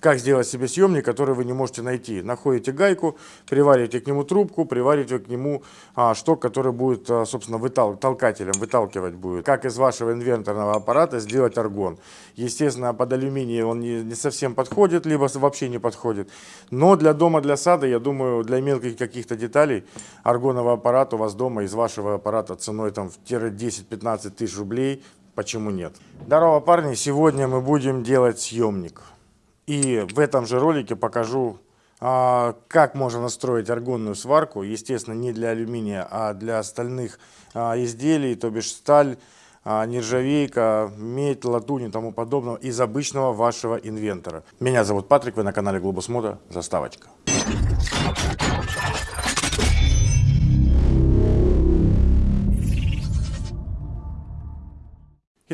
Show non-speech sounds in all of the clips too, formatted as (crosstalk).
как сделать себе съемник, который вы не можете найти. Находите гайку, привариваете к нему трубку, привариваете к нему а, шток, который будет, а, собственно, вытал, толкателем, выталкивать будет. Как из вашего инвенторного аппарата сделать аргон. Естественно, под алюминий он не, не совсем подходит, либо вообще не подходит. Но для дома, для сада, я думаю, для мелких каких-то деталей аргоновый аппарат у вас дома из вашего аппарата ценой там в 10-15 тысяч рублей, почему нет. Здорово, парни! Сегодня мы будем делать съемник. И в этом же ролике покажу, а, как можно настроить аргонную сварку. Естественно, не для алюминия, а для остальных а, изделий, то бишь сталь, а, нержавейка, медь, латунь и тому подобного из обычного вашего инвентора. Меня зовут Патрик, вы на канале Глобус Мода. Заставочка.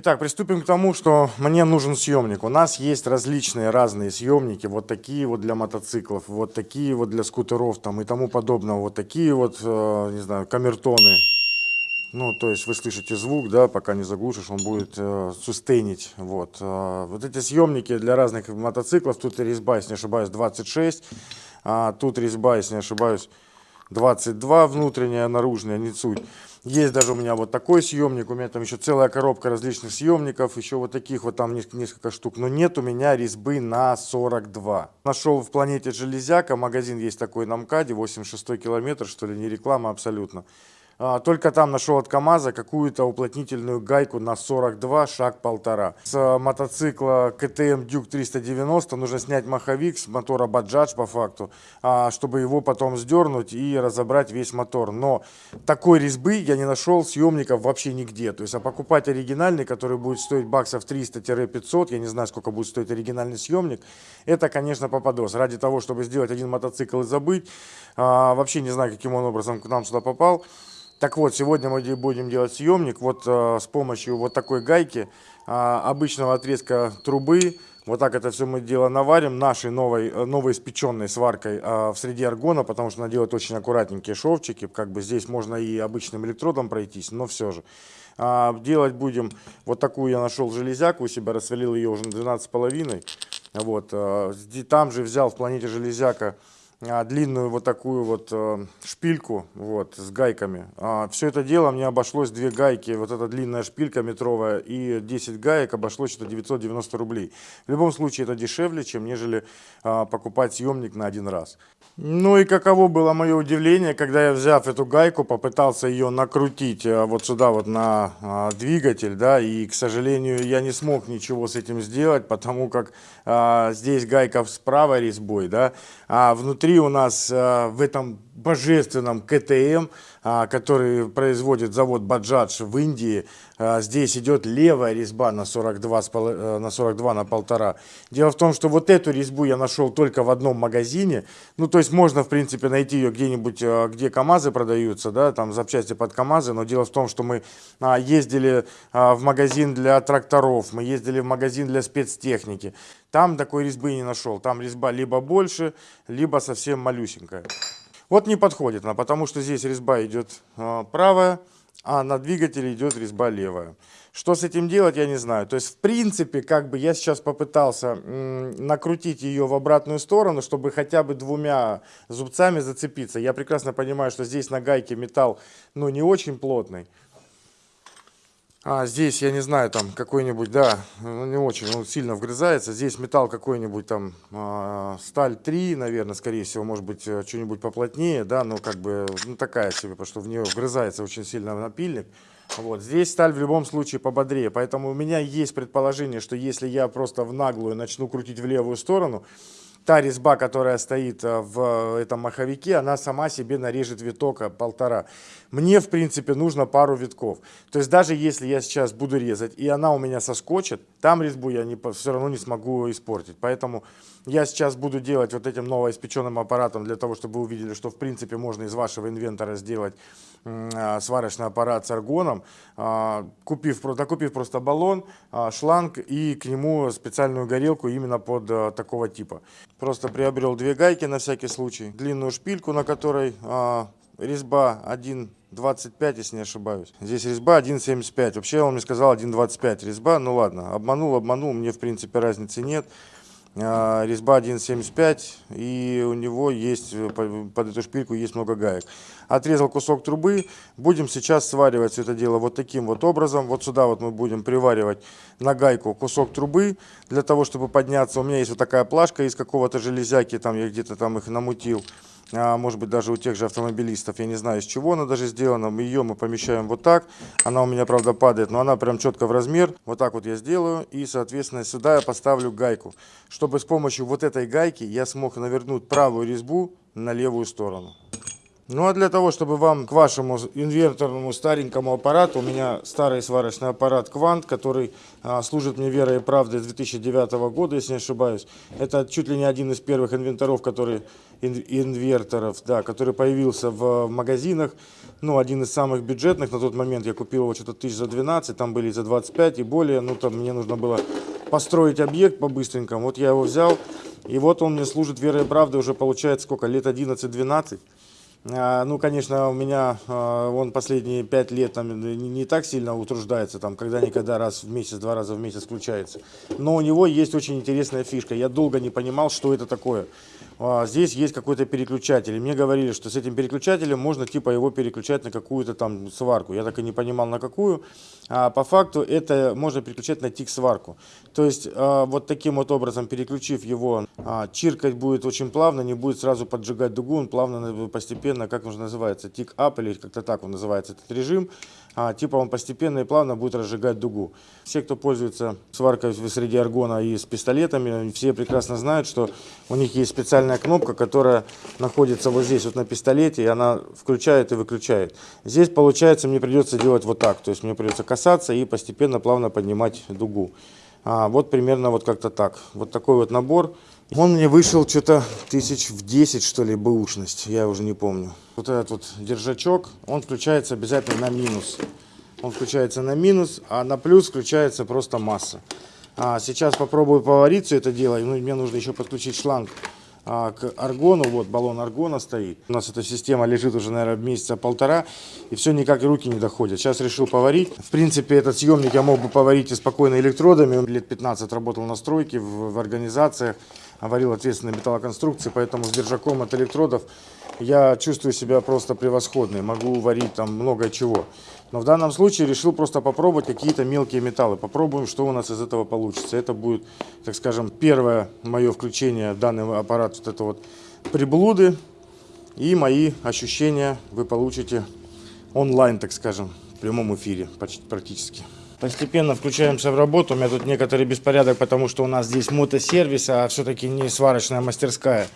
Итак, приступим к тому, что мне нужен съемник. У нас есть различные разные съемники, вот такие вот для мотоциклов, вот такие вот для скутеров там и тому подобного, вот такие вот, э, не знаю, камертоны. Ну, то есть вы слышите звук, да, пока не заглушишь, он будет э, сустейнить. Вот. Э, вот эти съемники для разных мотоциклов, тут резьба, если не ошибаюсь, 26, а тут резьба, если не ошибаюсь, 22 внутренняя, наружная, не суть. Есть даже у меня вот такой съемник, у меня там еще целая коробка различных съемников, еще вот таких вот там несколько штук, но нет у меня резьбы на 42. Нашел в планете Железяка, магазин есть такой на МКАДе, 86 километр, что ли, не реклама абсолютно. А, только там нашел от КАМАЗа какую-то уплотнительную гайку на 42, шаг полтора. С мотоцикла КТМ Дюк 390 нужно снять маховик с мотора Баджадж по факту, а, чтобы его потом сдернуть и разобрать весь мотор. Но такой резьбы я не нашел съемников вообще нигде. То есть, а покупать оригинальный, который будет стоить баксов 300-500, я не знаю, сколько будет стоить оригинальный съемник, это, конечно, попадос. Ради того, чтобы сделать один мотоцикл и забыть, а, вообще не знаю, каким он образом к нам сюда попал. Так вот, сегодня мы будем делать съемник вот э, с помощью вот такой гайки, э, обычного отрезка трубы. Вот так это все мы дело наварим нашей новой, э, новой испеченной сваркой э, в среде аргона, потому что она делает очень аккуратненькие шовчики. Как бы здесь можно и обычным электродом пройтись, но все же. А, делать будем, вот такую я нашел железяку у себя, рассвалил ее уже на 12,5. Вот, э, там же взял в планете железяка а, длинную вот такую вот э, шпильку вот, с гайками. А, все это дело мне обошлось две гайки, вот эта длинная шпилька метровая и 10 гаек обошлось что-то 990 рублей. В любом случае это дешевле, чем нежели а, покупать съемник на один раз. Ну и каково было мое удивление, когда я, взяв эту гайку, попытался ее накрутить э, вот сюда вот на двигатель, да, и, к сожалению, я не смог ничего с этим сделать, потому как а, здесь гайка с правой резьбой, да, а внутри у нас а, в этом божественном КТМ, а, который производит завод Баджадж в Индии. А, здесь идет левая резьба на 42, э, на 42 на полтора. Дело в том, что вот эту резьбу я нашел только в одном магазине. Ну, то есть можно, в принципе, найти ее где-нибудь, э, где КАМАЗы продаются, да, там запчасти под КАМАЗы. Но дело в том, что мы а, ездили в магазин для тракторов, мы ездили в магазин для спецтехники. Там такой резьбы не нашел. Там резьба либо больше, либо совсем малюсенькая. Вот не подходит она, потому что здесь резьба идет правая, а на двигателе идет резьба левая. Что с этим делать, я не знаю. То есть, в принципе, как бы я сейчас попытался накрутить ее в обратную сторону, чтобы хотя бы двумя зубцами зацепиться. Я прекрасно понимаю, что здесь на гайке металл, ну, не очень плотный. А здесь, я не знаю, там какой-нибудь, да, ну, не очень, он сильно вгрызается. Здесь металл какой-нибудь там, э, сталь 3, наверное, скорее всего, может быть, э, что-нибудь поплотнее, да, но как бы, ну такая себе, потому что в нее вгрызается очень сильно напильник. Вот. Здесь сталь в любом случае пободрее, поэтому у меня есть предположение, что если я просто в наглую начну крутить в левую сторону, та резьба, которая стоит э, в этом маховике, она сама себе нарежет виток полтора. Мне, в принципе, нужно пару витков. То есть даже если я сейчас буду резать, и она у меня соскочит, там резьбу я не, все равно не смогу испортить. Поэтому я сейчас буду делать вот этим новоиспеченным аппаратом, для того, чтобы вы увидели, что, в принципе, можно из вашего инвентора сделать э, сварочный аппарат с аргоном, э, купив, докупив просто баллон, э, шланг и к нему специальную горелку именно под такого типа. Просто приобрел две гайки на всякий случай, длинную шпильку, на которой резьба 1.25, если не ошибаюсь. Здесь резьба 1.75. Вообще он мне сказал 1.25 резьба. Ну ладно, обманул, обманул, мне в принципе разницы нет. А, резьба 1,75 и у него есть, э, под эту шпильку есть много гаек. Отрезал кусок трубы, будем сейчас сваривать все это дело вот таким вот образом. Вот сюда вот мы будем приваривать на гайку кусок трубы для того, чтобы подняться. У меня есть вот такая плашка из какого-то железяки, там я где-то там их намутил. А, может быть даже у тех же автомобилистов, я не знаю из чего она даже сделана, ее мы помещаем вот так, она у меня правда падает, но она прям четко в размер, вот так вот я сделаю. И соответственно сюда я поставлю гайку, чтобы с помощью вот этой гайки я смог навернуть правую резьбу на левую сторону. Ну а для того, чтобы вам к вашему инверторному старенькому аппарату, у меня старый сварочный аппарат Квант, который а, служит мне верой и правдой с 2009 года, если не ошибаюсь. Это чуть ли не один из первых инвенторов, который, инверторов, да, который появился в магазинах. Ну, один из самых бюджетных на тот момент. Я купил его что-то тысяч за 12, там были за 25 и более. Ну, там мне нужно было построить объект по-быстренькому. Вот я его взял, и вот он мне служит верой и правдой уже получается сколько, лет 11-12. А, ну, конечно, у меня а, он последние пять лет там не, так сильно утруждается, там когда-никогда раз в месяц, два раза в месяц включается. Но у него есть очень интересная фишка. Я долго не понимал, что это такое. А, здесь есть какой-то переключатель. И мне говорили, что с этим переключателем можно типа его переключать на какую-то там сварку. Я так и не понимал на какую. А по факту это можно переключать на тик-сварку. То есть а, вот таким вот образом переключив его, а, чиркать будет очень плавно, не будет сразу поджигать дугу. Он плавно, постепенно, как он называется, тик-ап или как-то так он называется этот режим. А, типа он постепенно и плавно будет разжигать дугу. Все, кто пользуется сваркой среди аргона и с пистолетами, все прекрасно знают, что у них есть специальная кнопка, которая находится вот здесь вот на пистолете, и она включает и выключает. Здесь, получается, мне придется делать вот так, то есть мне придется касаться и постепенно плавно поднимать дугу. А, вот примерно вот как-то так. Вот такой вот набор. Он мне вышел что-то тысяч в 10, что ли, бэушность, я уже не помню. Вот этот вот держачок, он включается обязательно на минус. Он включается на минус, а на плюс включается просто масса. А сейчас попробую поварить все это дело. Ну, мне нужно еще подключить шланг а, к аргону. Вот баллон аргона стоит. У нас эта система лежит уже, наверное, месяца полтора. И все никак руки не доходят. Сейчас решил поварить. В принципе, этот съемник я мог бы поварить и спокойно электродами. Лет 15 работал на стройке, в, в организациях варил ответственные металлоконструкции, поэтому с держаком от электродов я чувствую себя просто превосходно, могу варить там много чего. Но в данном случае решил просто попробовать какие-то мелкие металлы. Попробуем, что у нас из этого получится. Это будет, так скажем, первое мое включение данный аппарат, вот это вот приблуды. И мои ощущения вы получите онлайн, так скажем, в прямом эфире почти практически. Постепенно включаемся в работу. У меня тут некоторый беспорядок, потому что у нас здесь мотосервис, а все-таки не сварочная мастерская.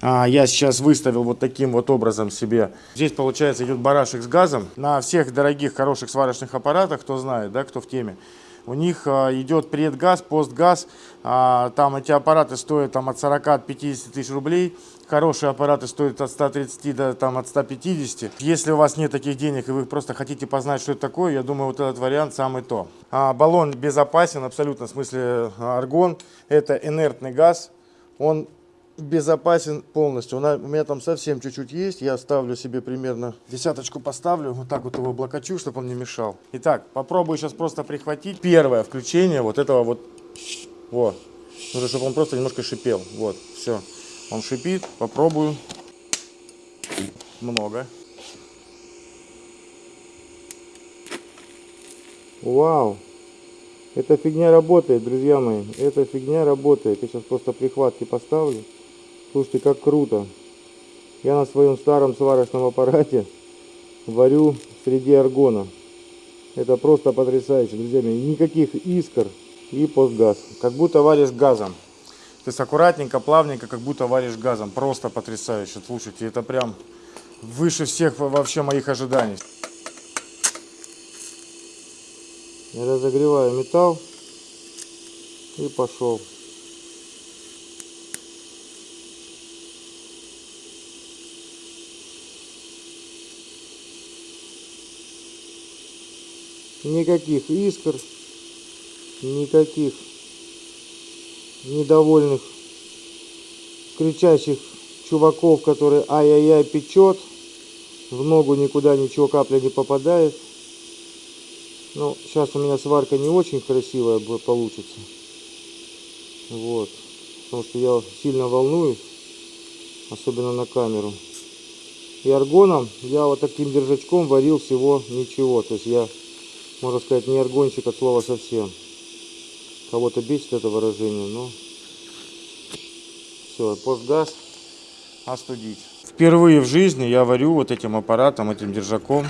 А, я сейчас выставил вот таким вот образом себе. Здесь, получается, идет барашек с газом. На всех дорогих, хороших сварочных аппаратах, кто знает, да, кто в теме, у них а, идет предгаз, постгаз. А, там эти аппараты стоят там, от 40 от 50 тысяч рублей. Хорошие аппараты стоят от 130 до там, от 150. Если у вас нет таких денег и вы просто хотите познать, что это такое, я думаю, вот этот вариант самый то. Баллон безопасен, абсолютно, в смысле аргон. Это инертный газ. Он безопасен полностью. У меня там совсем чуть-чуть есть. Я ставлю себе примерно десяточку поставлю. Вот так вот его облокочу, чтобы он не мешал. Итак, попробую сейчас просто прихватить. Первое включение вот этого вот. Вот. Нужно, чтобы он просто немножко шипел. Вот, все. Он шипит. Попробую. Много. Вау. Эта фигня работает, друзья мои. Эта фигня работает. Я сейчас просто прихватки поставлю. Слушайте, как круто. Я на своем старом сварочном аппарате варю среди аргона. Это просто потрясающе, друзья мои. Никаких искр и постгаз. Как будто варишь газом. То есть аккуратненько, плавненько, как будто варишь газом. Просто потрясающе. Слушайте, это прям выше всех вообще моих ожиданий. Я разогреваю металл и пошел. Никаких искр, никаких недовольных, кричащих чуваков, которые ай-яй-яй печет, в ногу никуда ничего капля не попадает. Ну, сейчас у меня сварка не очень красивая получится. Вот. потому что я сильно волнуюсь, особенно на камеру. И аргоном я вот таким держачком варил всего ничего, то есть я, можно сказать, не аргонщик от слова совсем. Кого-то бесит это выражение, но все, постгаз остудить. Впервые в жизни я варю вот этим аппаратом, этим держаком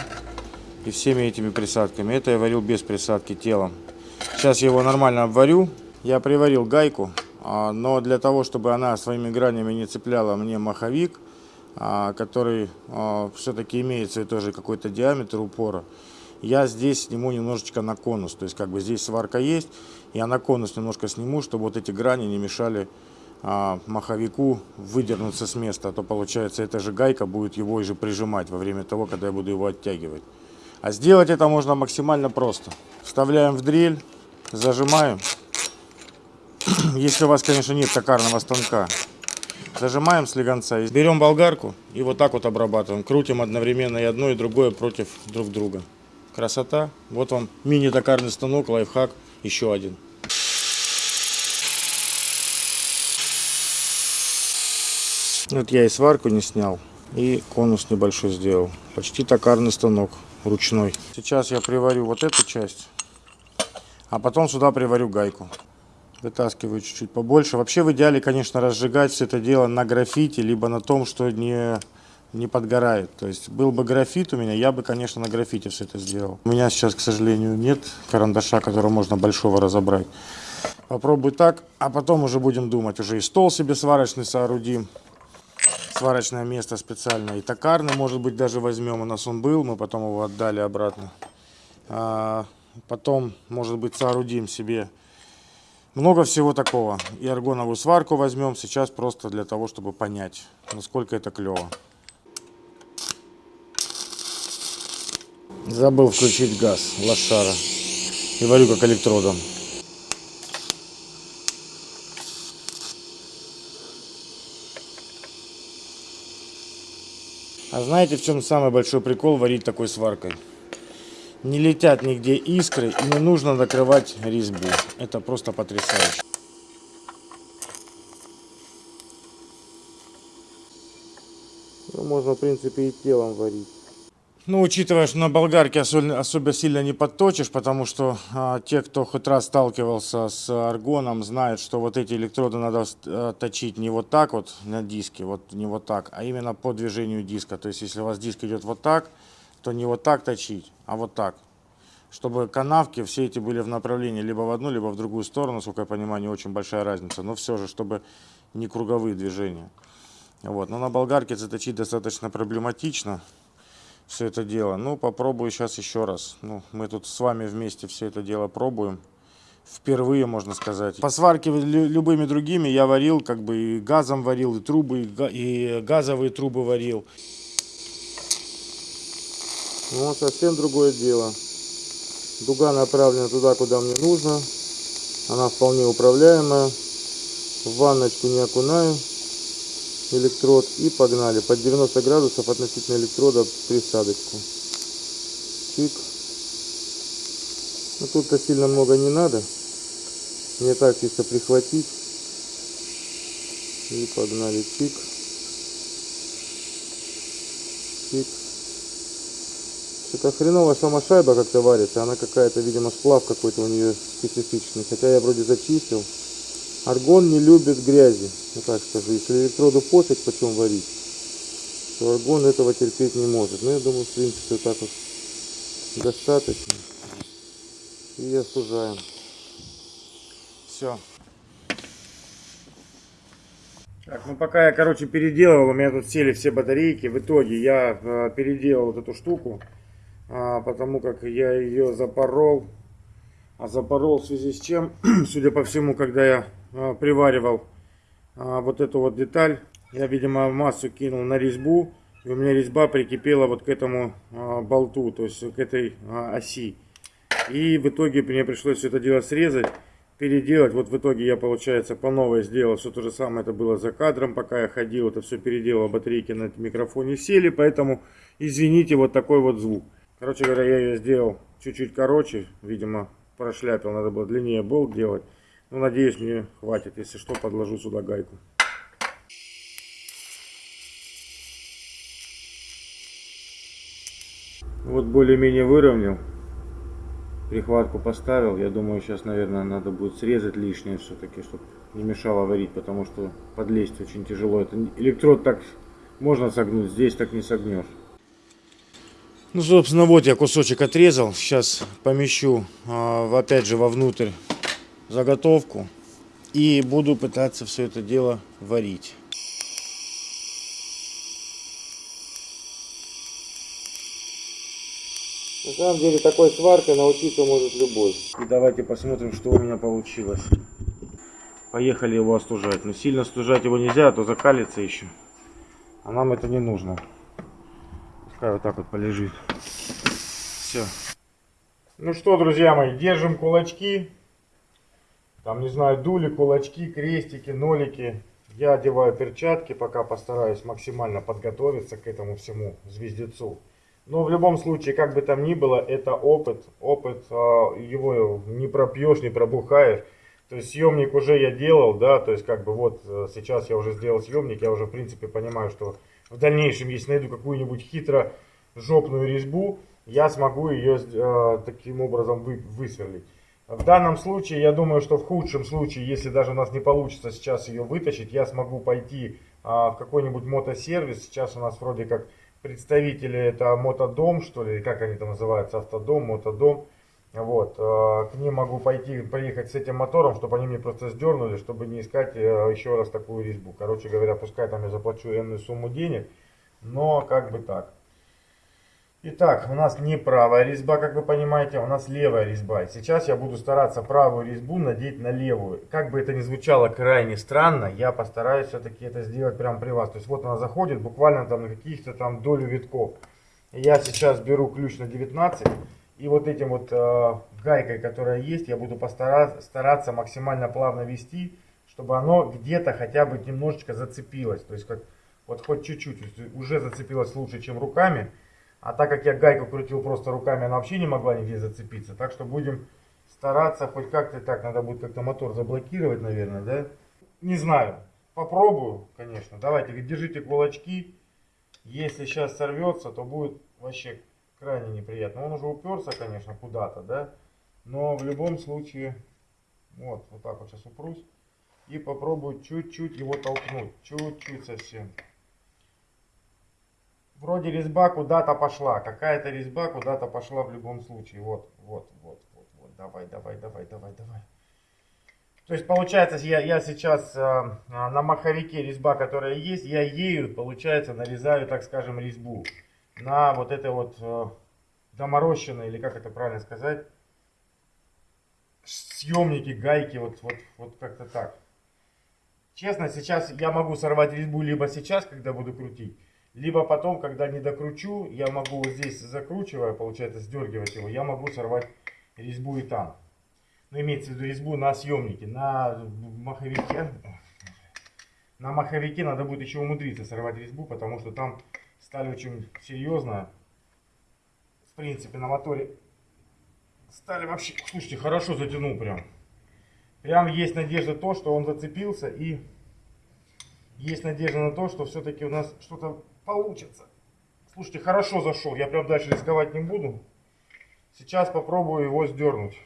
и всеми этими присадками. Это я варил без присадки телом. Сейчас я его нормально обварю. Я приварил гайку, а, но для того, чтобы она своими гранями не цепляла мне маховик, а, который а, все-таки имеет свой тоже какой-то диаметр упора, я здесь сниму немножечко на конус. То есть как бы здесь сварка есть, я на конус немножко сниму, чтобы вот эти грани не мешали маховику выдернуться с места, а то получается эта же гайка будет его же прижимать во время того, когда я буду его оттягивать. А сделать это можно максимально просто. Вставляем в дрель, зажимаем. (clears throat) Если у вас, конечно, нет токарного станка, зажимаем слегонца. Берем болгарку и вот так вот обрабатываем. Крутим одновременно и одно, и другое против друг друга. Красота. Вот вам мини-токарный станок, лайфхак, еще один. Вот я и сварку не снял, и конус небольшой сделал. Почти токарный станок ручной. Сейчас я приварю вот эту часть, а потом сюда приварю гайку. Вытаскиваю чуть-чуть побольше. Вообще в идеале, конечно, разжигать все это дело на графите, либо на том, что не, не подгорает. То есть был бы графит у меня, я бы, конечно, на графите все это сделал. У меня сейчас, к сожалению, нет карандаша, которого можно большого разобрать. Попробую так, а потом уже будем думать. Уже и стол себе сварочный соорудим. Сварочное место специальное. И токарный, может быть, даже возьмем. У нас он был, мы потом его отдали обратно. А, потом, может быть, соорудим себе много всего такого. И аргоновую сварку возьмем сейчас просто для того, чтобы понять, насколько это клево. Забыл включить газ, лошара. И варю как электродом. А знаете, в чем самый большой прикол варить такой сваркой? не летят нигде искры и не нужно накрывать резьбу. Это просто потрясающе. Ну, можно, в принципе, и телом варить. Ну, учитывая, что на болгарке особо, особо сильно не подточишь, потому что а, те, кто хоть раз сталкивался с аргоном, знают, что вот эти электроды надо а, точить не вот так вот на диске, вот не вот так, а именно по движению диска. То есть, если у вас диск идет вот так, то не вот так точить, а вот так. Чтобы канавки все эти были в направлении либо в одну, либо в другую сторону, сколько я понимаю, не очень большая разница. Но все же, чтобы не круговые движения. Вот. Но на болгарке заточить достаточно проблематично все это дело. Ну, попробую сейчас еще раз. Ну, мы тут с вами вместе все это дело пробуем. Впервые, можно сказать. По сварке любыми другими я варил, как бы и газом варил, и трубы, и газовые трубы варил. Ну, совсем другое дело. Дуга направлена туда, куда мне нужно. Она вполне управляемая. В ванночку не окунаю электрод и погнали. Под 90 градусов относительно электрода присадочку. Чик. Ну, тут-то сильно много не надо. Мне так чисто прихватить. И погнали. Чик. Чик. Это хреновая сама шайба как-то варится. Она какая-то, видимо, сплав какой-то у нее специфичный. Хотя я вроде зачистил. Аргон не любит грязи. Ну так скажу. Если электроду пофиг, почем варить, то аргон этого терпеть не может. Но я думаю, в принципе, так вот достаточно. И осужаем. Все. Так, ну пока я, короче, переделывал, у меня тут сели все батарейки. В итоге я э, переделал вот эту штуку а, потому как я ее запорол. А запорол в связи с чем, (clears throat) судя по всему, когда я приваривал а, вот эту вот деталь, я, видимо, массу кинул на резьбу, и у меня резьба прикипела вот к этому а, болту, то есть к этой а, оси. И в итоге мне пришлось все это дело срезать, переделать. Вот в итоге я, получается, по новой сделал все то же самое. Это было за кадром, пока я ходил. Это все переделал, батарейки на микрофоне сели. Поэтому, извините, вот такой вот звук. Короче говоря, я ее сделал чуть-чуть короче, видимо, прошляпил, надо было длиннее болт делать. Ну, надеюсь, мне хватит. Если что, подложу сюда гайку. Вот более-менее выровнял. Прихватку поставил. Я думаю, сейчас, наверное, надо будет срезать лишнее все-таки, чтобы не мешало варить, потому что подлезть очень тяжело. Это электрод так можно согнуть, здесь так не согнешь. Ну, собственно, вот я кусочек отрезал. Сейчас помещу, а, опять же, вовнутрь заготовку. И буду пытаться все это дело варить. На самом деле такой сваркой научиться может любой. И давайте посмотрим, что у меня получилось. Поехали его остужать. Но сильно стужать его нельзя, а то закалится еще. А нам это не нужно. Пускай вот так вот полежит. Все. Ну что, друзья мои, держим кулачки. Там, не знаю, дули, кулачки, крестики, нолики. Я одеваю перчатки, пока постараюсь максимально подготовиться к этому всему звездецу. Но в любом случае, как бы там ни было, это опыт. Опыт, а, его не пропьешь, не пробухаешь. То есть съемник уже я делал, да, то есть как бы вот э, сейчас я уже сделал съемник, я уже в принципе понимаю, что в дальнейшем, если найду какую-нибудь хитро жопную резьбу, я смогу ее э, таким образом вы, высверлить. В данном случае, я думаю, что в худшем случае, если даже у нас не получится сейчас ее вытащить, я смогу пойти э, в какой-нибудь мотосервис. Сейчас у нас вроде как представители, это мотодом, что ли, как они там называются, автодом, мотодом. Вот, э, к ним могу пойти, поехать с этим мотором, чтобы они мне просто сдернули, чтобы не искать э, еще раз такую резьбу. Короче говоря, пускай там я заплачу энную сумму денег, но как бы так. Итак, у нас не правая резьба, как вы понимаете, у нас левая резьба. И сейчас я буду стараться правую резьбу надеть на левую. Как бы это ни звучало крайне странно, я постараюсь все-таки это сделать прямо при вас. То есть вот она заходит буквально там на каких-то там долю витков. Я сейчас беру ключ на 19 и вот этим вот э, гайкой, которая есть, я буду постараться стараться максимально плавно вести, чтобы оно где-то хотя бы немножечко зацепилось. То есть как вот хоть чуть-чуть, уже зацепилось лучше, чем руками. А так как я гайку крутил просто руками, она вообще не могла нигде зацепиться. Так что будем стараться хоть как-то так. Надо будет как-то мотор заблокировать, наверное, да? Не знаю. Попробую, конечно. Давайте, держите кулачки. Если сейчас сорвется, то будет вообще крайне неприятно. Он уже уперся, конечно, куда-то, да? Но в любом случае, вот, вот так вот сейчас упрусь. И попробую чуть-чуть его толкнуть. Чуть-чуть совсем. Вроде резьба куда-то пошла. Какая-то резьба куда-то пошла в любом случае. Вот, вот, вот, вот, вот. Давай, давай, давай, давай, давай. То есть получается, я, я сейчас э, на маховике резьба, которая есть, я ею, получается, нарезаю, так скажем, резьбу. На вот это вот э, доморощенное, или как это правильно сказать, съемники, гайки, вот, вот, вот как-то так. Честно, сейчас я могу сорвать резьбу либо сейчас, когда буду крутить, либо потом, когда не докручу, я могу вот здесь закручивая, получается, сдергивать его, я могу сорвать резьбу и там. Ну, имеется в виду резьбу на съемнике, на маховике. На маховике надо будет еще умудриться сорвать резьбу, потому что там стали очень серьезно. В принципе, на моторе стали вообще... Слушайте, хорошо затянул прям. Прям есть надежда то, что он зацепился и есть надежда на то, что все-таки у нас что-то получится. Слушайте, хорошо зашел. Я прям дальше рисковать не буду. Сейчас попробую его сдернуть.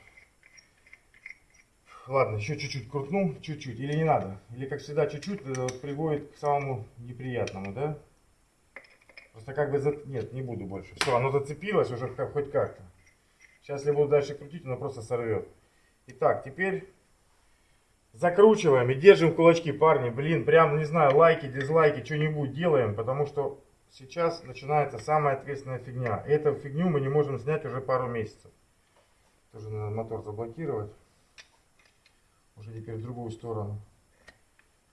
Ладно, еще чуть-чуть крутну, чуть-чуть. Или не надо. Или, как всегда, чуть-чуть э, приводит к самому неприятному, да? Просто как бы... За... Нет, не буду больше. Все, оно зацепилось уже хоть как-то. Сейчас, если буду дальше крутить, оно просто сорвет. Итак, теперь Закручиваем и держим кулачки, парни. Блин, прям, не знаю, лайки, дизлайки, что-нибудь делаем, потому что сейчас начинается самая ответственная фигня. Эту фигню мы не можем снять уже пару месяцев. Тоже надо мотор заблокировать. Уже теперь в другую сторону.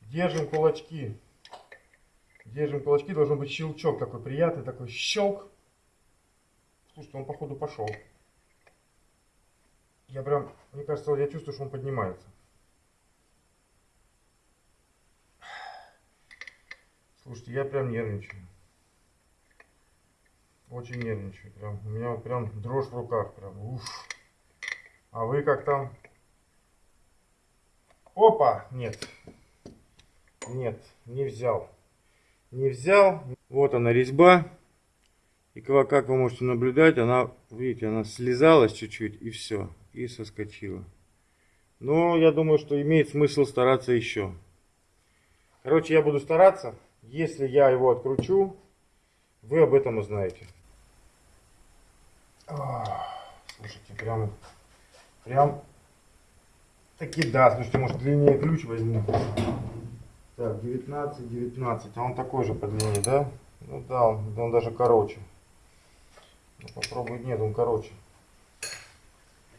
Держим кулачки. Держим кулачки. Должен быть щелчок такой приятный, такой щелк. Слушайте, он походу пошел. Я прям, мне кажется, я чувствую, что он поднимается. Слушайте, я прям нервничаю. Очень нервничаю. Прям, у меня прям дрожь в руках. Прям, уф. А вы как там? Опа, нет. Нет, не взял. Не взял. Вот она резьба. И как вы можете наблюдать, она, видите, она слезалась чуть-чуть и все. И соскочила. Но я думаю, что имеет смысл стараться еще. Короче, я буду стараться. Если я его откручу, вы об этом узнаете. Слушайте, прям, прям таки да. Слушайте, может длиннее ключ возьму. Так, 19, 19. А он такой же по длине, да? Ну да, он, он даже короче. Ну, попробуй, нет, он короче.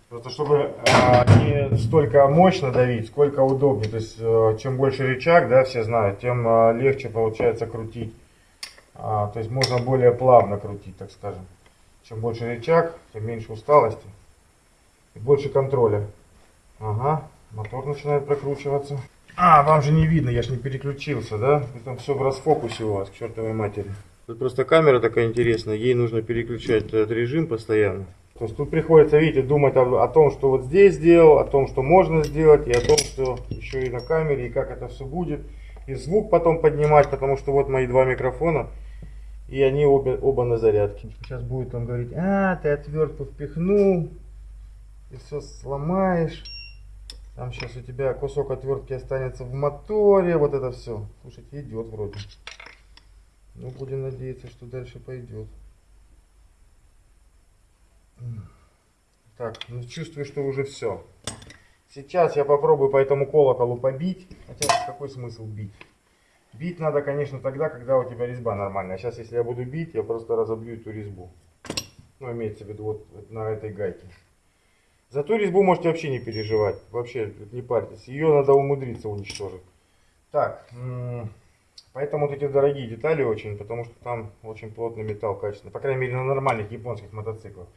Просто чтобы э, не столько мощно давить, сколько удобнее. То есть, э, чем больше рычаг, да, все знают, тем э, легче получается крутить. А, то есть, можно более плавно крутить, так скажем. Чем больше рычаг, тем меньше усталости и больше контроля. Ага, мотор начинает прокручиваться. А, вам же не видно, я же не переключился, да? Там все в расфокусе у вас, к чертовой матери. Тут просто камера такая интересная, ей нужно переключать этот режим постоянно. То есть тут приходится, видите, думать о, о том, что вот здесь сделал, о том, что можно сделать, и о том, что еще и на камере, и как это все будет. И звук потом поднимать, потому что вот мои два микрофона, и они обе, оба на зарядке. Сейчас будет он говорить, а, ты отвертку впихнул, и все сломаешь. Там сейчас у тебя кусок отвертки останется в моторе, вот это все. Слушайте, идет вроде. Ну, будем надеяться, что дальше пойдет. Так, ну чувствую, что уже все. Сейчас я попробую по этому колоколу побить. Хотя какой смысл бить? Бить надо, конечно, тогда, когда у тебя резьба нормальная. Сейчас, если я буду бить, я просто разобью эту резьбу. Ну, имеется в виду вот на этой гайке. За ту резьбу можете вообще не переживать. Вообще не парьтесь. Ее надо умудриться уничтожить. Так, поэтому вот эти дорогие детали очень, потому что там очень плотный металл качественный. По крайней мере, на нормальных японских мотоциклах.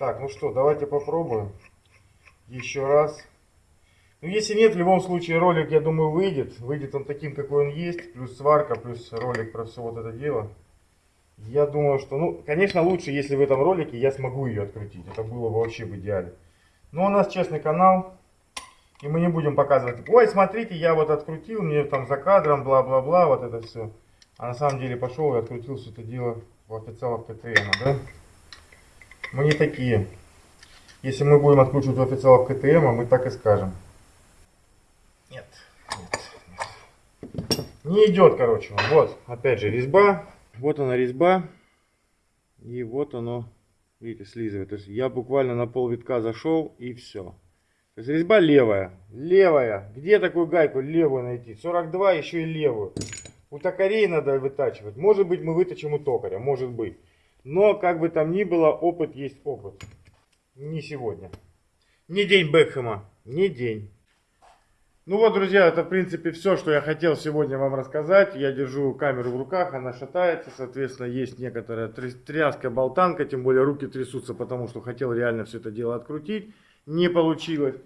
Так, ну что, давайте попробуем. Еще раз. Ну, если нет, в любом случае ролик, я думаю, выйдет. Выйдет он таким, какой он есть. Плюс сварка, плюс ролик про все вот это дело. Я думаю, что, ну, конечно, лучше, если в этом ролике я смогу ее открутить. Это было бы вообще в идеале. Но у нас честный канал. И мы не будем показывать, ой, смотрите, я вот открутил, мне там за кадром, бла-бла-бла, вот это все. А на самом деле пошел и открутил все это дело в официалов КТМ, да? Мы не такие. Если мы будем откручивать в официалов КТМ, мы так и скажем. Нет, нет, нет. Не идет, короче. Вот, опять же, резьба. Вот она резьба. И вот оно, видите, слизывает. То есть я буквально на пол витка зашел и все. То есть резьба левая. Левая. Где такую гайку левую найти? 42 еще и левую. У токарей надо вытачивать. Может быть мы выточим у токаря. Может быть. Но, как бы там ни было, опыт есть опыт. Не сегодня. Не день Бекхэма. Не день. Ну вот, друзья, это в принципе все, что я хотел сегодня вам рассказать. Я держу камеру в руках, она шатается, соответственно, есть некоторая тряска, болтанка, тем более руки трясутся, потому что хотел реально все это дело открутить. Не получилось.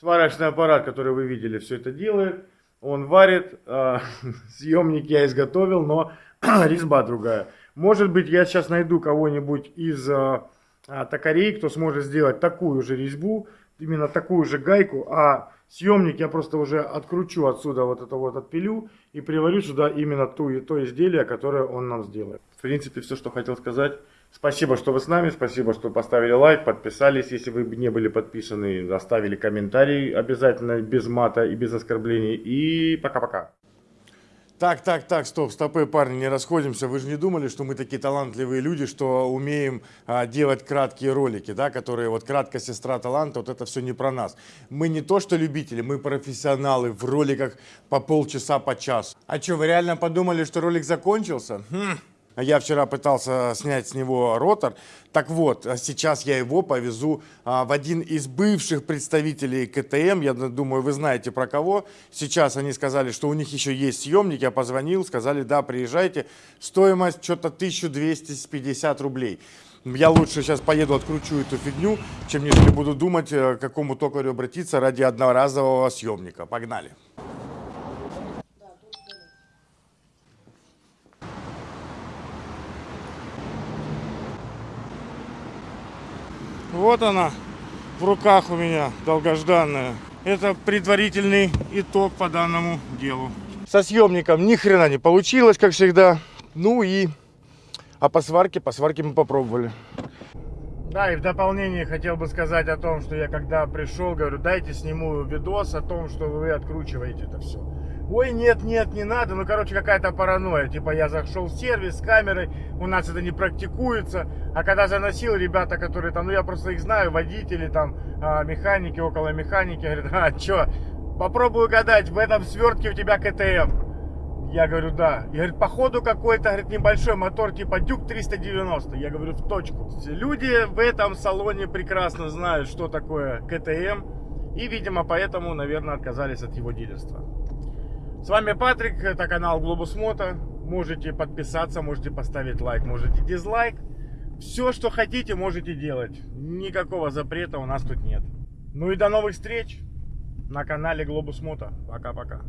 Сварочный аппарат, который вы видели, все это делает. Он варит, (laughs) э, съемник я изготовил, но (clears throat) резьба другая. Может быть, я сейчас найду кого-нибудь из а, а, токарей, кто сможет сделать такую же резьбу, именно такую же гайку, а съемник я просто уже откручу отсюда вот это вот отпилю и приварю сюда именно ту, то изделие, которое он нам сделает. В принципе, все, что хотел сказать. Спасибо, что вы с нами, спасибо, что поставили лайк, подписались, если вы не были подписаны, оставили комментарий обязательно без мата и без оскорблений. И пока-пока. Так, так, так, стоп, стопы, парни, не расходимся. Вы же не думали, что мы такие талантливые люди, что умеем а, делать краткие ролики, да, которые вот краткая сестра таланта, вот это все не про нас. Мы не то, что любители, мы профессионалы в роликах по полчаса, по часу. А что, вы реально подумали, что ролик закончился? Хм. Я вчера пытался снять с него ротор. Так вот, сейчас я его повезу а, в один из бывших представителей КТМ. Я думаю, вы знаете про кого. Сейчас они сказали, что у них еще есть съемник. Я позвонил, сказали, да, приезжайте. Стоимость что-то 1250 рублей. Я лучше сейчас поеду, откручу эту фигню, чем нежели буду думать, э, к какому токарю обратиться ради одноразового съемника. Погнали! Вот она в руках у меня, долгожданная. Это предварительный итог по данному делу. Со съемником ни хрена не получилось, как всегда. Ну и... А по сварке, по сварке мы попробовали. Да, и в дополнение хотел бы сказать о том, что я когда пришел, говорю, дайте сниму видос о том, что вы откручиваете это все. Ой, нет, нет, не надо. Ну, короче, какая-то паранойя. Типа, я зашел в сервис с камерой, у нас это не практикуется. А когда заносил, ребята, которые там, ну, я просто их знаю, водители там, а, механики, около механики, говорят, а, что, попробую гадать, в этом свертке у тебя КТМ. Я говорю, да. И говорит, походу какой-то, говорит, небольшой мотор типа Дюк 390. Я говорю, в точку. Люди в этом салоне прекрасно знают, что такое КТМ. И, видимо, поэтому, наверное, отказались от его дилерства. С вами Патрик, это канал Глобус Мото. Можете подписаться, можете поставить лайк, можете дизлайк. Все, что хотите, можете делать. Никакого запрета у нас тут нет. Ну и до новых встреч на канале Глобус Мото. Пока-пока.